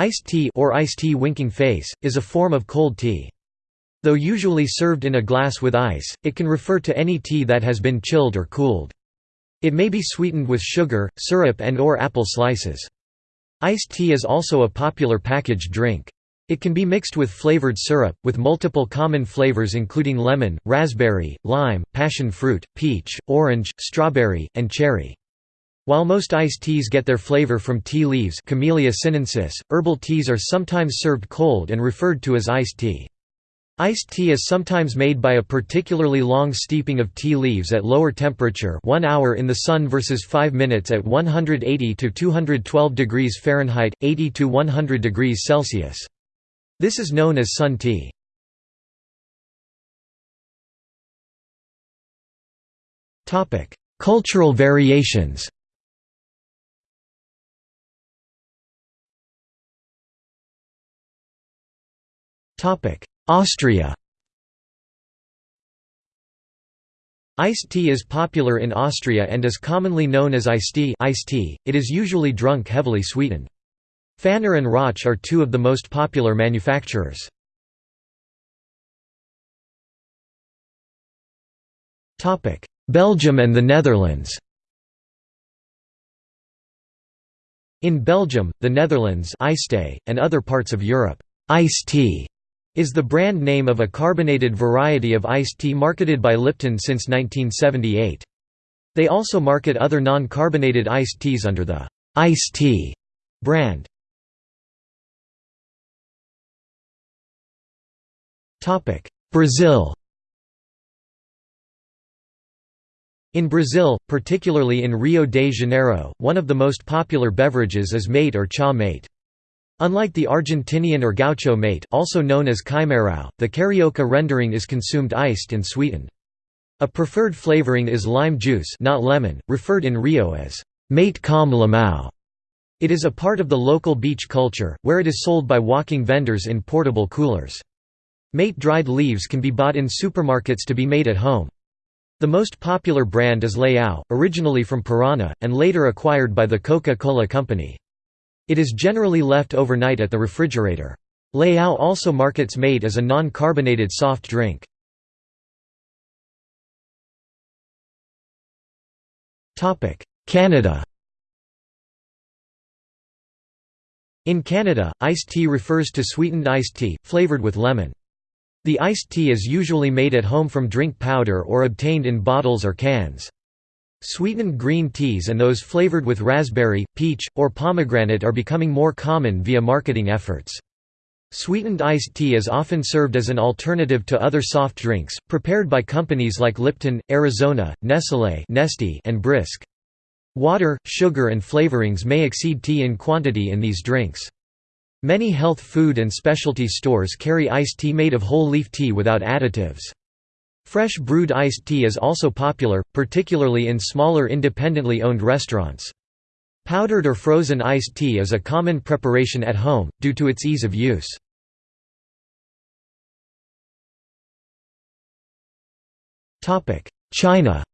Iced tea or iced tea winking face, is a form of cold tea. Though usually served in a glass with ice, it can refer to any tea that has been chilled or cooled. It may be sweetened with sugar, syrup and or apple slices. Iced tea is also a popular packaged drink. It can be mixed with flavored syrup, with multiple common flavors including lemon, raspberry, lime, passion fruit, peach, orange, strawberry, and cherry. While most iced teas get their flavor from tea leaves Camellia sinensis, herbal teas are sometimes served cold and referred to as iced tea. Iced tea is sometimes made by a particularly long steeping of tea leaves at lower temperature 1 hour in the sun versus 5 minutes at 180 to 212 degrees Fahrenheit, 80 to 100 degrees Celsius. This is known as sun tea. Cultural variations Austria Iced tea is popular in Austria and is commonly known as iced tea, iced tea. it is usually drunk heavily sweetened. Pfanner and Rauch are two of the most popular manufacturers. Belgium and the Netherlands In Belgium, the Netherlands and other parts of Europe, iced tea is the brand name of a carbonated variety of iced tea marketed by Lipton since 1978. They also market other non-carbonated iced teas under the iced tea brand. Brazil In Brazil, particularly in Rio de Janeiro, one of the most popular beverages is mate or cha mate. Unlike the Argentinian or gaucho mate also known as chimarrão, the carioca rendering is consumed iced and sweetened. A preferred flavoring is lime juice not lemon, referred in Rio as mate com limão. It is a part of the local beach culture, where it is sold by walking vendors in portable coolers. Mate dried leaves can be bought in supermarkets to be made at home. The most popular brand is Leão, originally from Paraná, and later acquired by the Coca-Cola Company. It is generally left overnight at the refrigerator. Leão also markets mate as a non-carbonated soft drink. Canada In Canada, iced tea refers to sweetened iced tea, flavored with lemon. The iced tea is usually made at home from drink powder or obtained in bottles or cans. Sweetened green teas and those flavored with raspberry, peach, or pomegranate are becoming more common via marketing efforts. Sweetened iced tea is often served as an alternative to other soft drinks, prepared by companies like Lipton, Arizona, Nestlé and Brisk. Water, sugar and flavorings may exceed tea in quantity in these drinks. Many health food and specialty stores carry iced tea made of whole leaf tea without additives. Fresh brewed iced tea is also popular, particularly in smaller independently owned restaurants. Powdered or frozen iced tea is a common preparation at home, due to its ease of use. China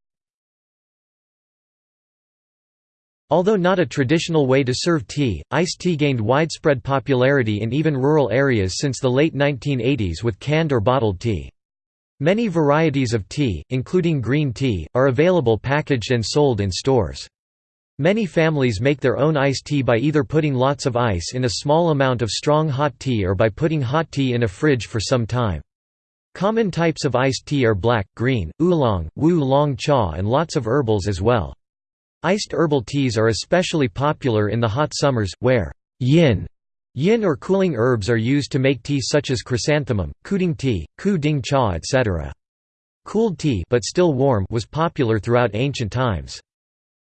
Although not a traditional way to serve tea, iced tea gained widespread popularity in even rural areas since the late 1980s with canned or bottled tea. Many varieties of tea, including green tea, are available packaged and sold in stores. Many families make their own iced tea by either putting lots of ice in a small amount of strong hot tea or by putting hot tea in a fridge for some time. Common types of iced tea are black, green, oolong, wu long cha and lots of herbals as well. Iced herbal teas are especially popular in the hot summers, where yin yin or cooling herbs are used to make tea such as chrysanthemum, kuding tea, ku ding cha etc. Cooled tea but still warm was popular throughout ancient times.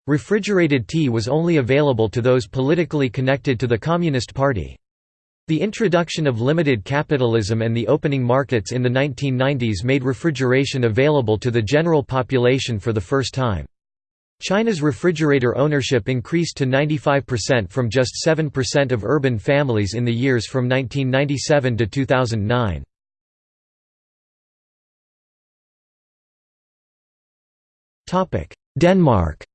Refrigerated tea was only available to those politically connected to the Communist Party. The introduction of limited capitalism and the opening markets in the 1990s made refrigeration available to the general population for the first time. China's refrigerator ownership increased to 95% from just 7% of urban families in the years from 1997 to 2009. Denmark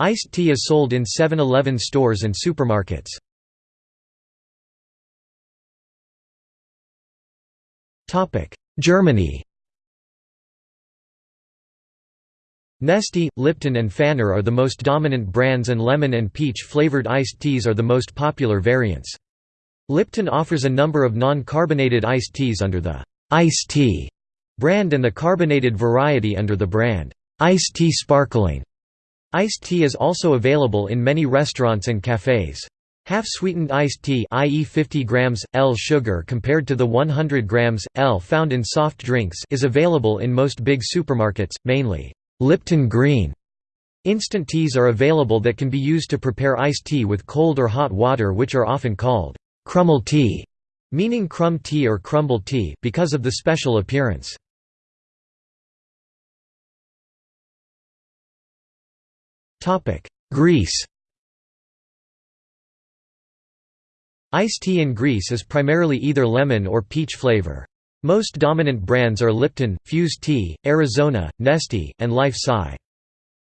Iced tea is sold in 7-Eleven stores and supermarkets. Germany Nestea, Lipton and Pfanner are the most dominant brands and lemon and peach flavored iced teas are the most popular variants. Lipton offers a number of non-carbonated iced teas under the Ice Tea brand and the carbonated variety under the brand Ice Tea Sparkling. Iced tea is also available in many restaurants and cafes. Half-sweetened iced tea i.e. 50 grams, L sugar compared to the 100 grams, L found in soft drinks is available in most big supermarkets, mainly Lipton Green. Instant teas are available that can be used to prepare iced tea with cold or hot water which are often called crumble tea, meaning crumb tea or crumble tea because of the special appearance. Greece Iced tea in Greece is primarily either lemon or peach flavor. Most dominant brands are Lipton, Fuse Tea, Arizona, Nestea, and Life Sai.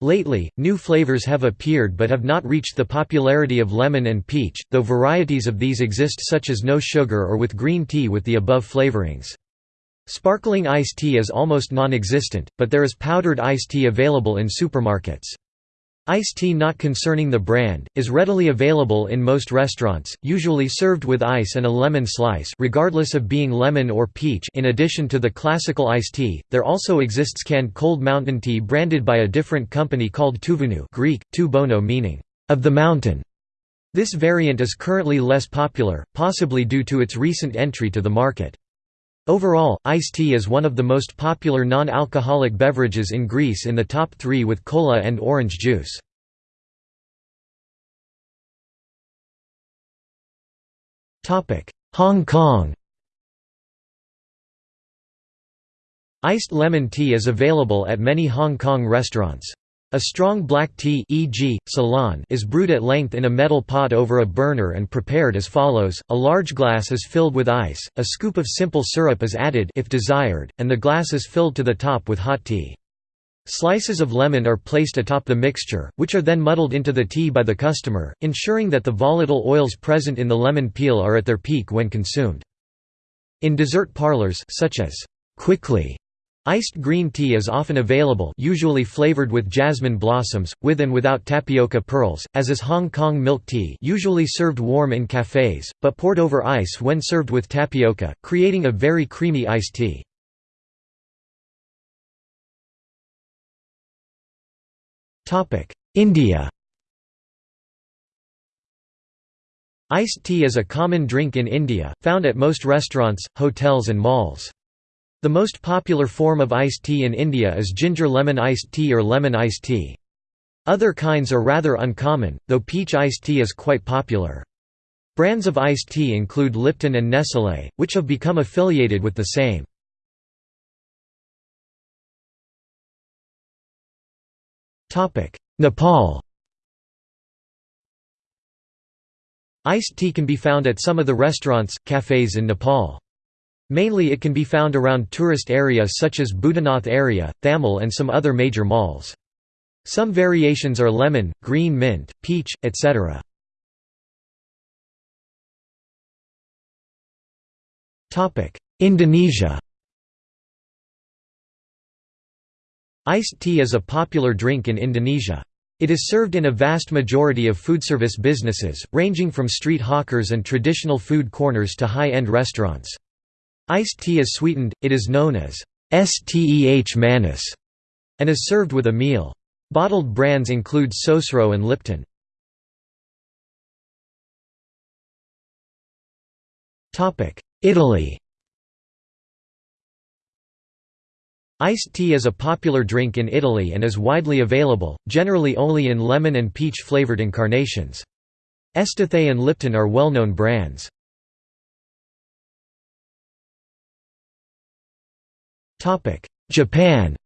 Lately, new flavors have appeared but have not reached the popularity of lemon and peach, though varieties of these exist such as no sugar or with green tea with the above flavorings. Sparkling iced tea is almost non-existent, but there is powdered iced tea available in supermarkets. Iced tea not concerning the brand, is readily available in most restaurants, usually served with ice and a lemon slice regardless of being lemon or peach in addition to the classical iced tea, there also exists canned cold mountain tea branded by a different company called Tuvunu Greek, tu bono meaning, of the mountain. This variant is currently less popular, possibly due to its recent entry to the market. Overall, iced tea is one of the most popular non-alcoholic beverages in Greece in the top three with cola and orange juice. Hong Kong Iced lemon tea is available at many Hong Kong restaurants. A strong black tea e.g., Ceylon is brewed at length in a metal pot over a burner and prepared as follows, a large glass is filled with ice, a scoop of simple syrup is added if desired, and the glass is filled to the top with hot tea. Slices of lemon are placed atop the mixture, which are then muddled into the tea by the customer, ensuring that the volatile oils present in the lemon peel are at their peak when consumed. In dessert parlors such as quickly Iced green tea is often available usually flavored with jasmine blossoms, with and without tapioca pearls, as is Hong Kong milk tea usually served warm in cafes, but poured over ice when served with tapioca, creating a very creamy iced tea. India Iced tea is a common drink in India, found at most restaurants, hotels and malls. The most popular form of iced tea in India is ginger lemon iced tea or lemon iced tea. Other kinds are rather uncommon, though peach iced tea is quite popular. Brands of iced tea include Lipton and Nestlé, which have become affiliated with the same. Nepal Iced tea can be found at some of the restaurants, cafes in Nepal. Mainly it can be found around tourist areas such as Boudhanath area, Thamel and some other major malls. Some variations are lemon, green mint, peach, etc. Indonesia Iced tea is a popular drink in Indonesia. It is served in a vast majority of foodservice businesses, ranging from street hawkers and traditional food corners to high-end restaurants. Iced tea is sweetened, it is known as steh manis, and is served with a meal. Bottled brands include Sosro and Lipton. Italy Iced tea is a popular drink in Italy and is widely available, generally only in lemon and peach-flavored incarnations. Estathé and Lipton are well-known brands. Japan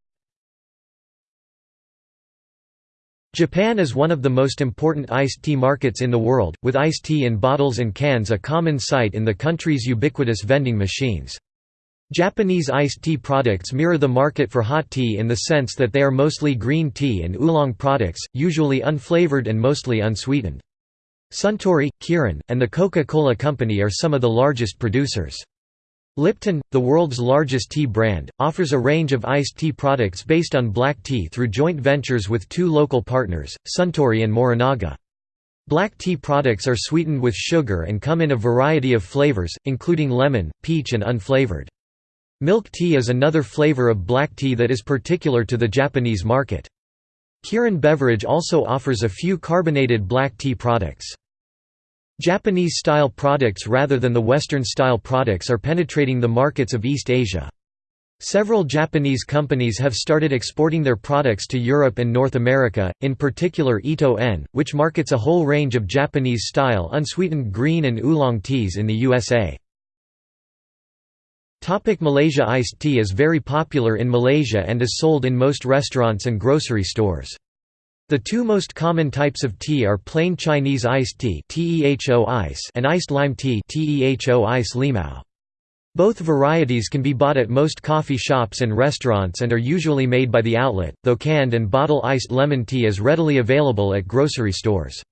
Japan is one of the most important iced tea markets in the world, with iced tea in bottles and cans a common sight in the country's ubiquitous vending machines. Japanese iced tea products mirror the market for hot tea in the sense that they are mostly green tea and oolong products, usually unflavored and mostly unsweetened. Suntory, Kirin, and the Coca-Cola Company are some of the largest producers. Lipton, the world's largest tea brand, offers a range of iced tea products based on black tea through joint ventures with two local partners, Suntory and Morinaga. Black tea products are sweetened with sugar and come in a variety of flavors, including lemon, peach and unflavored. Milk tea is another flavor of black tea that is particular to the Japanese market. Kirin Beverage also offers a few carbonated black tea products. Japanese-style products rather than the Western-style products are penetrating the markets of East Asia. Several Japanese companies have started exporting their products to Europe and North America, in particular Ito-En, which markets a whole range of Japanese-style unsweetened green and oolong teas in the USA. Malaysia Iced tea is very popular in Malaysia and is sold in most restaurants and grocery stores. The two most common types of tea are plain Chinese iced tea and iced lime tea Both varieties can be bought at most coffee shops and restaurants and are usually made by the outlet, though canned and bottle iced lemon tea is readily available at grocery stores.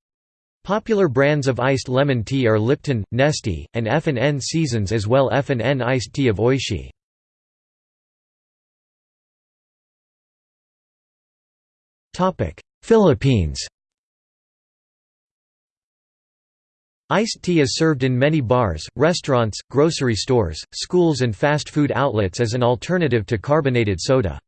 Popular brands of iced lemon tea are Lipton, Nestea, and F&N Seasons as well F&N iced tea of Oishi. Philippines Iced tea is served in many bars, restaurants, grocery stores, schools and fast food outlets as an alternative to carbonated soda.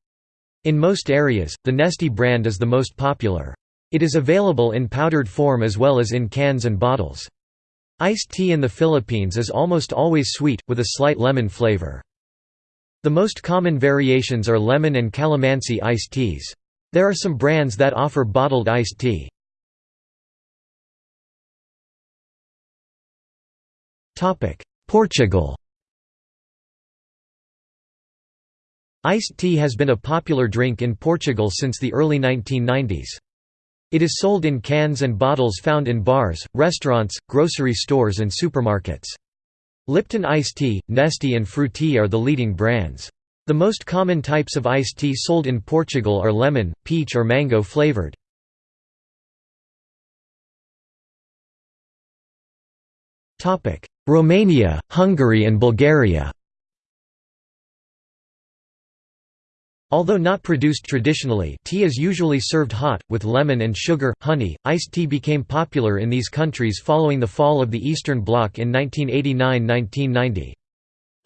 In most areas, the Nestea brand is the most popular. It is available in powdered form as well as in cans and bottles. Iced tea in the Philippines is almost always sweet, with a slight lemon flavor. The most common variations are lemon and calamansi iced teas. There are some brands that offer bottled iced tea. Portugal Iced tea has been a popular drink in Portugal since the early 1990s. It is sold in cans and bottles found in bars, restaurants, grocery stores and supermarkets. Lipton iced tea, Nestea and Fruity are the leading brands. The most common types of iced tea sold in Portugal are lemon, peach or mango flavored. Romania, Hungary and Bulgaria Although not produced traditionally tea is usually served hot, with lemon and sugar, honey. Iced tea became popular in these countries following the fall of the Eastern Bloc in 1989–1990.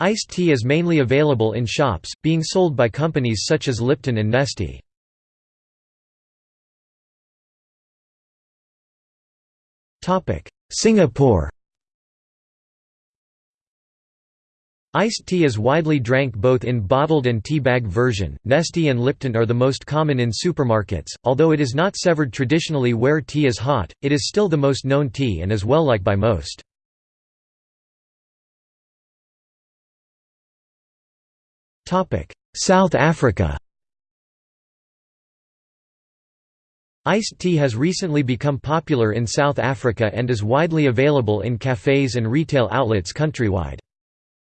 Iced tea is mainly available in shops, being sold by companies such as Lipton and Nestea. Singapore Iced tea is widely drank both in bottled and tea bag version. Nestea and Lipton are the most common in supermarkets, although it is not severed traditionally where tea is hot, it is still the most known tea and is well liked by most. South Africa Iced tea has recently become popular in South Africa and is widely available in cafes and retail outlets countrywide.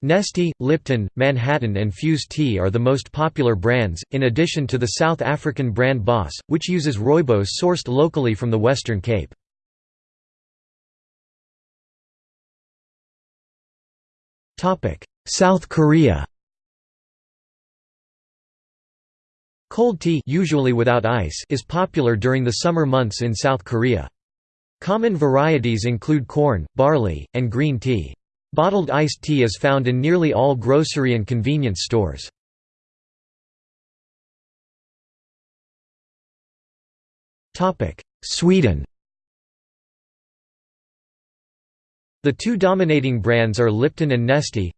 Nestea, Lipton, Manhattan and Fuse Tea are the most popular brands, in addition to the South African brand BOS, which uses rooibos sourced locally from the Western Cape. South Korea Cold tea usually without ice is popular during the summer months in South Korea. Common varieties include corn, barley, and green tea. Bottled iced tea is found in nearly all grocery and convenience stores. Sweden The two dominating brands are Lipton and Nestea.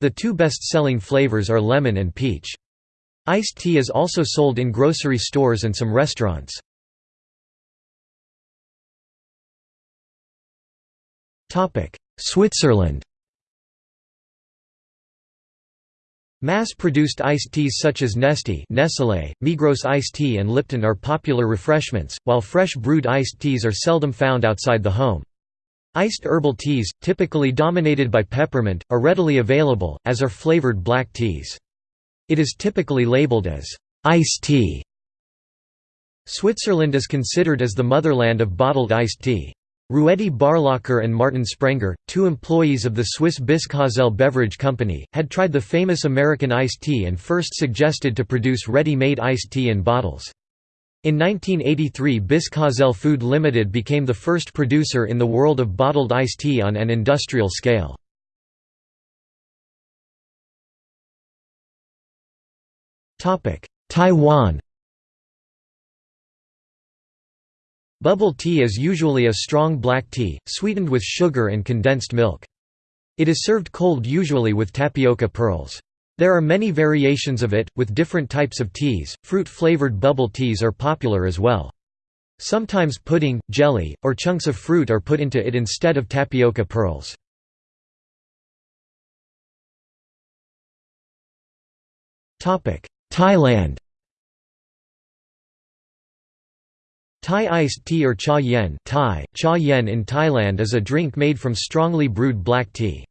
The two best-selling flavors are lemon and peach. Iced tea is also sold in grocery stores and some restaurants. Switzerland Mass-produced iced teas such as Nestea Nestlé, Migros iced tea and Lipton are popular refreshments, while fresh brewed iced teas are seldom found outside the home. Iced herbal teas, typically dominated by peppermint, are readily available, as are flavored black teas. It is typically labeled as iced tea. Switzerland is considered as the motherland of bottled iced tea. Ruedi Barlacher and Martin Sprenger, two employees of the Swiss Bischofszell Beverage Company, had tried the famous American iced tea and first suggested to produce ready-made iced tea in bottles. In 1983 Bischofszell Food Limited became the first producer in the world of bottled iced tea on an industrial scale. Taiwan Bubble tea is usually a strong black tea, sweetened with sugar and condensed milk. It is served cold usually with tapioca pearls. There are many variations of it, with different types of teas. Fruit-flavored bubble teas are popular as well. Sometimes pudding, jelly, or chunks of fruit are put into it instead of tapioca pearls. Thailand Thai iced tea or cha yen, Thai, cha yen in Thailand is a drink made from strongly brewed black tea.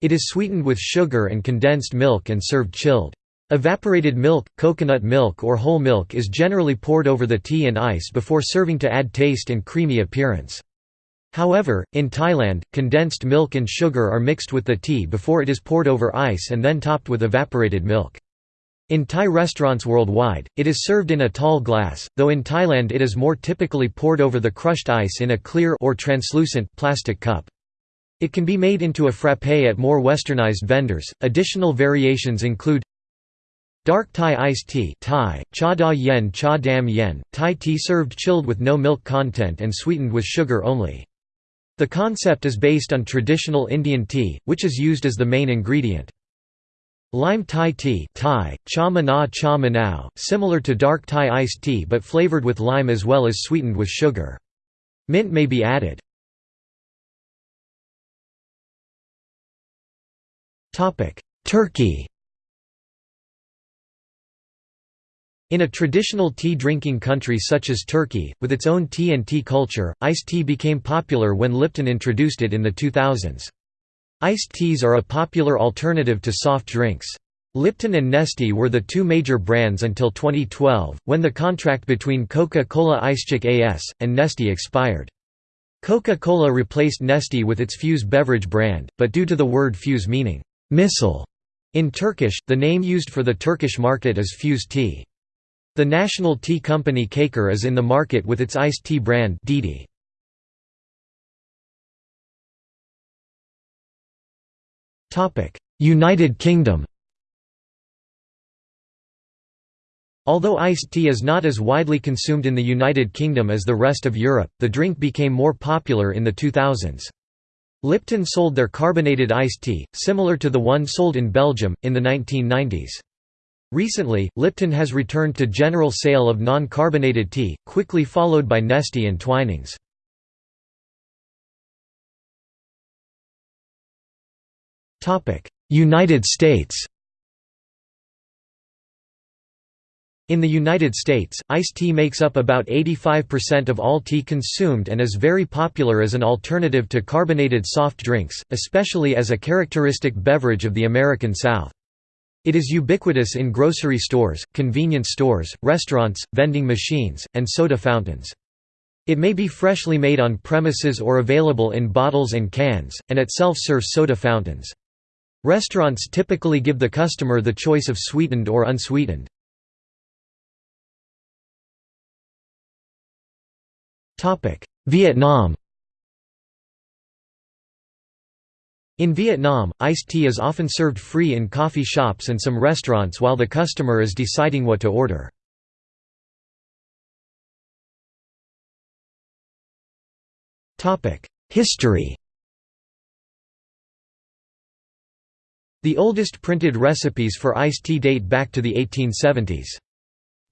It is sweetened with sugar and condensed milk and served chilled. Evaporated milk, coconut milk or whole milk is generally poured over the tea and ice before serving to add taste and creamy appearance. However, in Thailand, condensed milk and sugar are mixed with the tea before it is poured over ice and then topped with evaporated milk. In Thai restaurants worldwide, it is served in a tall glass, though in Thailand it is more typically poured over the crushed ice in a clear or translucent plastic cup. It can be made into a frappé at more westernized vendors. Additional variations include Dark Thai iced tea Thai, cha da yen cha dam yen, Thai tea served chilled with no milk content and sweetened with sugar only. The concept is based on traditional Indian tea, which is used as the main ingredient. Lime Thai tea Thai, cha mana cha manao, similar to dark Thai iced tea but flavored with lime as well as sweetened with sugar. Mint may be added. Turkey In a traditional tea-drinking country such as Turkey, with its own tea and tea culture, iced tea became popular when Lipton introduced it in the 2000s. Iced teas are a popular alternative to soft drinks. Lipton and Nestea were the two major brands until 2012, when the contract between Coca-Cola Icecik AS, and Nestea expired. Coca-Cola replaced Nestea with its Fuse beverage brand, but due to the word Fuse meaning, missile, in Turkish, the name used for the Turkish market is Fuse tea. The national tea company Çaykur is in the market with its iced tea brand Didi. United Kingdom Although iced tea is not as widely consumed in the United Kingdom as the rest of Europe, the drink became more popular in the 2000s. Lipton sold their carbonated iced tea, similar to the one sold in Belgium, in the 1990s. Recently, Lipton has returned to general sale of non-carbonated tea, quickly followed by Nestea and Twinings. United States In the United States, iced tea makes up about 85% of all tea consumed and is very popular as an alternative to carbonated soft drinks, especially as a characteristic beverage of the American South. It is ubiquitous in grocery stores, convenience stores, restaurants, vending machines, and soda fountains. It may be freshly made on premises or available in bottles and cans, and at self-serve soda fountains. Restaurants typically give the customer the choice of sweetened or unsweetened. Vietnam In Vietnam, iced tea is often served free in coffee shops and some restaurants while the customer is deciding what to order. History The oldest printed recipes for iced tea date back to the 1870s.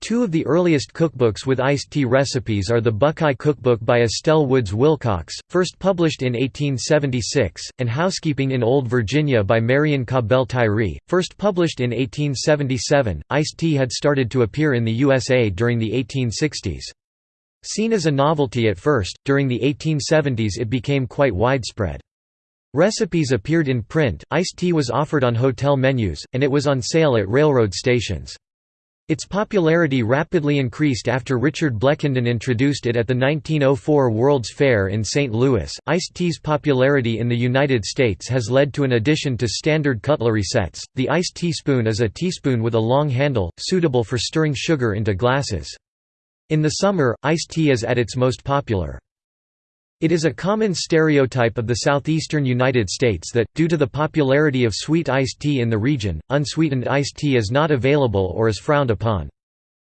Two of the earliest cookbooks with iced tea recipes are the Buckeye Cookbook by Estelle Woods Wilcox, first published in 1876, and Housekeeping in Old Virginia by Marion Cabell Tyree, first published in 1877. Iced tea had started to appear in the USA during the 1860s. Seen as a novelty at first, during the 1870s it became quite widespread. Recipes appeared in print, iced tea was offered on hotel menus, and it was on sale at railroad stations. Its popularity rapidly increased after Richard Blechynden introduced it at the 1904 World's Fair in St. Louis. Iced tea's popularity in the United States has led to an addition to standard cutlery sets. The iced teaspoon is a teaspoon with a long handle, suitable for stirring sugar into glasses. In the summer, iced tea is at its most popular. It is a common stereotype of the southeastern United States that, due to the popularity of sweet iced tea in the region, unsweetened iced tea is not available or is frowned upon.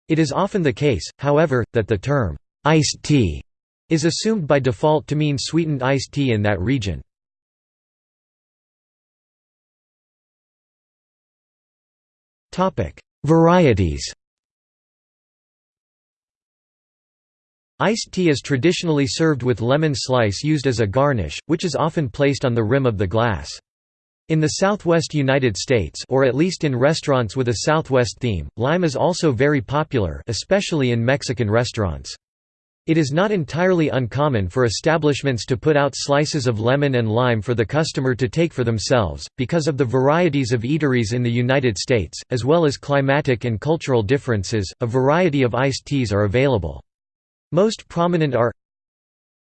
It is often the case, however, that the term, iced tea, is assumed by default to mean sweetened iced tea in that region. Varieties Iced tea is traditionally served with lemon slice used as a garnish, which is often placed on the rim of the glass. In the southwest United States or at least in restaurants with a southwest theme, lime is also very popular especially in Mexican restaurants. It is not entirely uncommon for establishments to put out slices of lemon and lime for the customer to take for themselves, because of the varieties of eateries in the United States, as well as climatic and cultural differences, a variety of iced teas are available. Most prominent are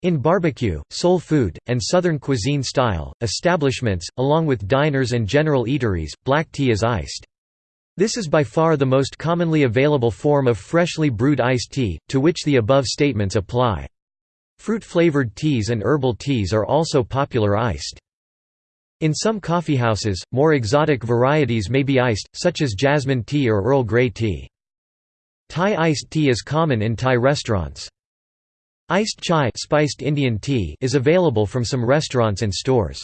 in barbecue, soul food, and southern cuisine style, establishments, along with diners and general eateries, black tea is iced. This is by far the most commonly available form of freshly brewed iced tea, to which the above statements apply. Fruit-flavored teas and herbal teas are also popular iced. In some coffeehouses, more exotic varieties may be iced, such as jasmine tea or Earl Grey tea. Thai iced tea is common in Thai restaurants. Iced chai spiced Indian tea is available from some restaurants and stores.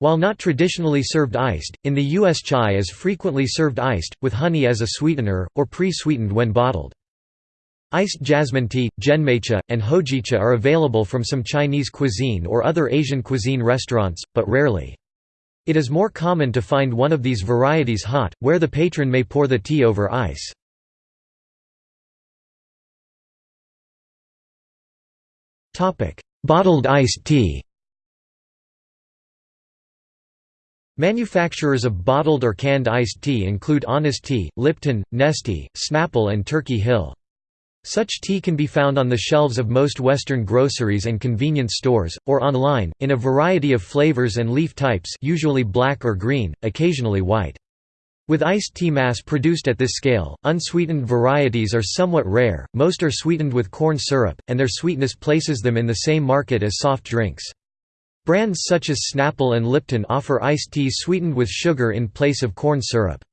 While not traditionally served iced, in the U.S. chai is frequently served iced, with honey as a sweetener, or pre-sweetened when bottled. Iced jasmine tea, genmaicha, and hojicha are available from some Chinese cuisine or other Asian cuisine restaurants, but rarely. It is more common to find one of these varieties hot, where the patron may pour the tea over ice. Bottled iced tea Manufacturers of bottled or canned iced tea include Honest Tea, Lipton, Nestea, Snapple and Turkey Hill. Such tea can be found on the shelves of most Western groceries and convenience stores, or online, in a variety of flavors and leaf types usually black or green, occasionally white. With iced tea mass produced at this scale, unsweetened varieties are somewhat rare, most are sweetened with corn syrup, and their sweetness places them in the same market as soft drinks. Brands such as Snapple and Lipton offer iced teas sweetened with sugar in place of corn syrup.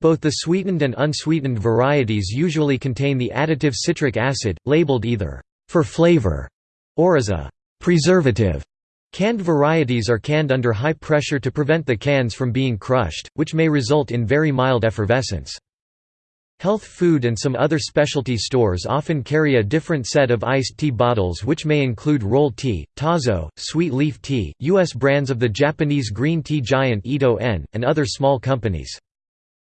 Both the sweetened and unsweetened varieties usually contain the additive citric acid, labeled either, "...for flavor", or as a "...preservative". Canned varieties are canned under high pressure to prevent the cans from being crushed, which may result in very mild effervescence. Health food and some other specialty stores often carry a different set of iced tea bottles which may include roll tea, tazo, sweet leaf tea, U.S. brands of the Japanese green tea giant Ito-En, and other small companies.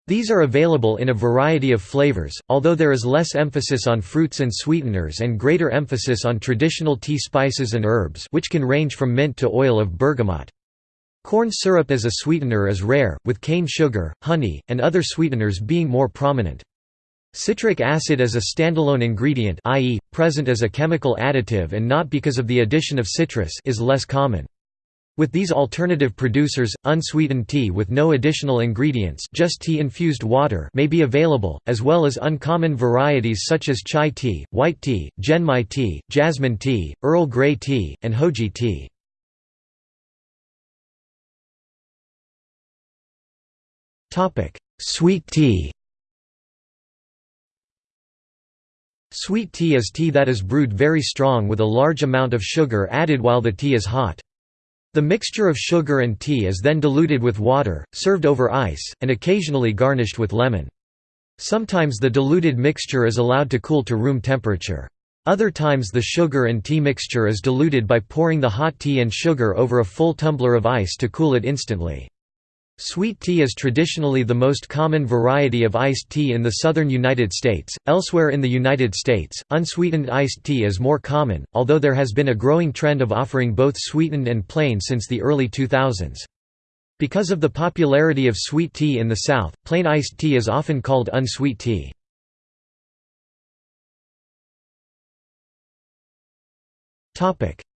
These are available in a variety of flavors, although there is less emphasis on fruits and sweeteners and greater emphasis on traditional tea spices and herbs which can range from mint to oil of bergamot. Corn syrup as a sweetener is rare, with cane sugar, honey, and other sweeteners being more prominent. Citric acid as a standalone ingredient i.e., present as a chemical additive and not because of the addition of citrus is less common. With these alternative producers, unsweetened tea with no additional ingredients just tea-infused water may be available, as well as uncommon varieties such as chai tea, white tea, genmai tea, jasmine tea, Earl Grey tea, and hoji tea. Sweet tea Sweet tea is tea that is brewed very strong with a large amount of sugar added while the tea is hot. The mixture of sugar and tea is then diluted with water, served over ice, and occasionally garnished with lemon. Sometimes the diluted mixture is allowed to cool to room temperature. Other times the sugar and tea mixture is diluted by pouring the hot tea and sugar over a full tumbler of ice to cool it instantly. Sweet tea is traditionally the most common variety of iced tea in the southern United States. Elsewhere in the United States, unsweetened iced tea is more common, although there has been a growing trend of offering both sweetened and plain since the early 2000s. Because of the popularity of sweet tea in the South, plain iced tea is often called unsweet tea.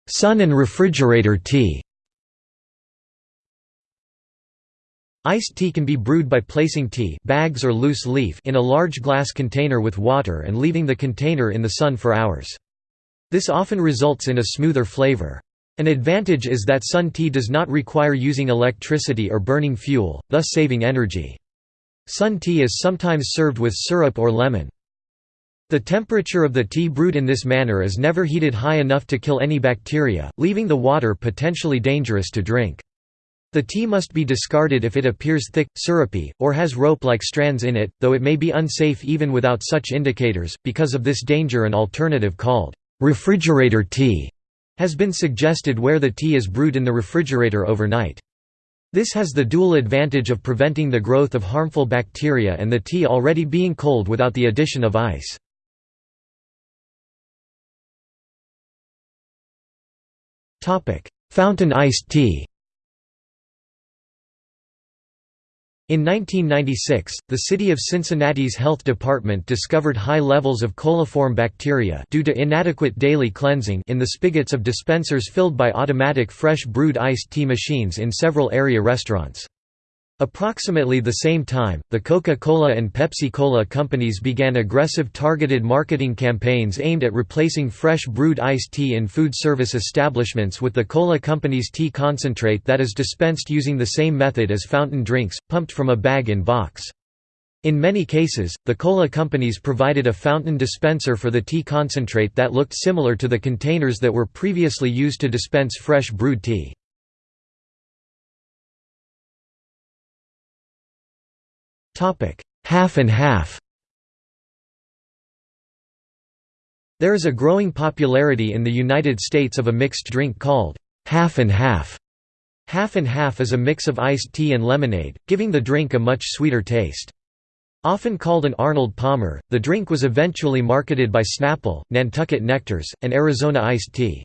Sun and refrigerator tea Iced tea can be brewed by placing tea bags or loose leaf in a large glass container with water and leaving the container in the sun for hours. This often results in a smoother flavor. An advantage is that sun tea does not require using electricity or burning fuel, thus saving energy. Sun tea is sometimes served with syrup or lemon. The temperature of the tea brewed in this manner is never heated high enough to kill any bacteria, leaving the water potentially dangerous to drink. The tea must be discarded if it appears thick, syrupy, or has rope-like strands in it, though it may be unsafe even without such indicators. Because of this danger an alternative called refrigerator tea has been suggested where the tea is brewed in the refrigerator overnight. This has the dual advantage of preventing the growth of harmful bacteria and the tea already being cold without the addition of ice. Fountain iced tea In 1996, the city of Cincinnati's health department discovered high levels of coliform bacteria due to inadequate daily cleansing in the spigots of dispensers filled by automatic fresh brewed iced tea machines in several area restaurants. Approximately the same time, the Coca-Cola and Pepsi-Cola companies began aggressive targeted marketing campaigns aimed at replacing fresh brewed iced tea in food service establishments with the Cola company's tea concentrate that is dispensed using the same method as fountain drinks, pumped from a bag-in-box. In many cases, the cola companies provided a fountain dispenser for the tea concentrate that looked similar to the containers that were previously used to dispense fresh brewed tea. Half and half There is a growing popularity in the United States of a mixed drink called half and half. Half and half is a mix of iced tea and lemonade, giving the drink a much sweeter taste. Often called an Arnold Palmer, the drink was eventually marketed by Snapple, Nantucket Nectars, and Arizona Iced Tea.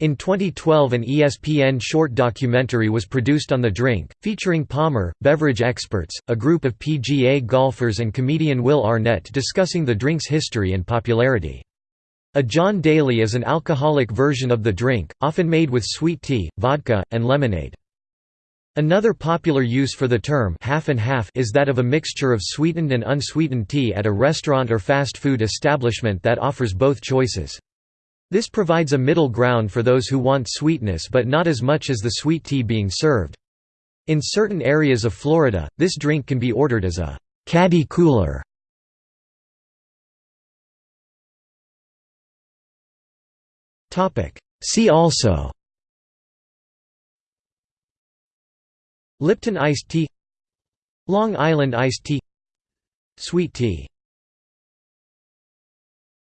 In 2012 an ESPN short documentary was produced on the drink, featuring Palmer, beverage experts, a group of PGA golfers and comedian Will Arnett discussing the drink's history and popularity. A John Daly is an alcoholic version of the drink, often made with sweet tea, vodka, and lemonade. Another popular use for the term half and half is that of a mixture of sweetened and unsweetened tea at a restaurant or fast food establishment that offers both choices. This provides a middle ground for those who want sweetness but not as much as the sweet tea being served. In certain areas of Florida, this drink can be ordered as a caddy cooler. See also Lipton iced tea Long Island iced tea Sweet tea